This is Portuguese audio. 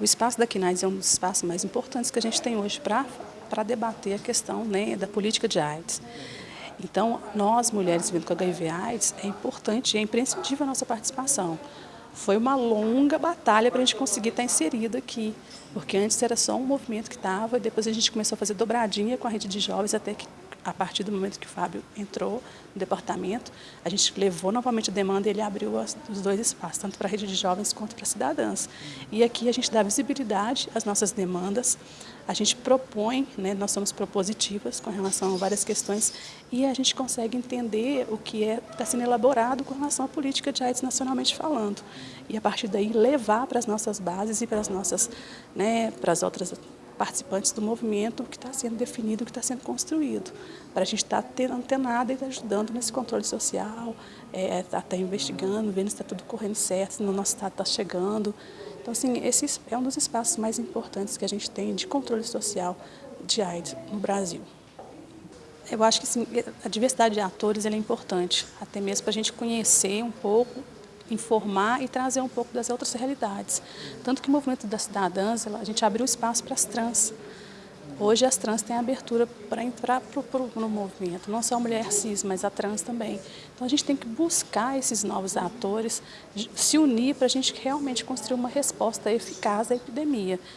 O espaço da CNAIDS é um dos espaços mais importantes que a gente tem hoje para debater a questão né, da política de AIDS. Então, nós, mulheres vivendo com HIV AIDS, é importante e é imprescindível a nossa participação. Foi uma longa batalha para a gente conseguir estar inserido aqui, porque antes era só um movimento que estava, e depois a gente começou a fazer dobradinha com a rede de jovens até que a partir do momento que o Fábio entrou no departamento, a gente levou novamente a demanda e ele abriu os dois espaços, tanto para a rede de jovens quanto para cidadãs. E aqui a gente dá visibilidade às nossas demandas, a gente propõe, né, nós somos propositivas com relação a várias questões e a gente consegue entender o que é, está sendo elaborado com relação à política de AIDS nacionalmente falando. E a partir daí levar para as nossas bases e para as nossas, né, para as outras participantes do movimento que está sendo definido, que está sendo construído, para a gente estar tá antenado e ajudando nesse controle social, é, tá, tá investigando, vendo se está tudo correndo certo, se no nosso estado está chegando. Então, assim, esse é um dos espaços mais importantes que a gente tem de controle social de AIDS no Brasil. Eu acho que assim, a diversidade de atores é importante, até mesmo para a gente conhecer um pouco informar e trazer um pouco das outras realidades. Tanto que o movimento das cidadãs, a gente abriu espaço para as trans. Hoje as trans têm abertura para entrar pro, pro, no movimento, não só a mulher cis, mas a trans também. Então a gente tem que buscar esses novos atores, se unir para a gente realmente construir uma resposta eficaz à epidemia.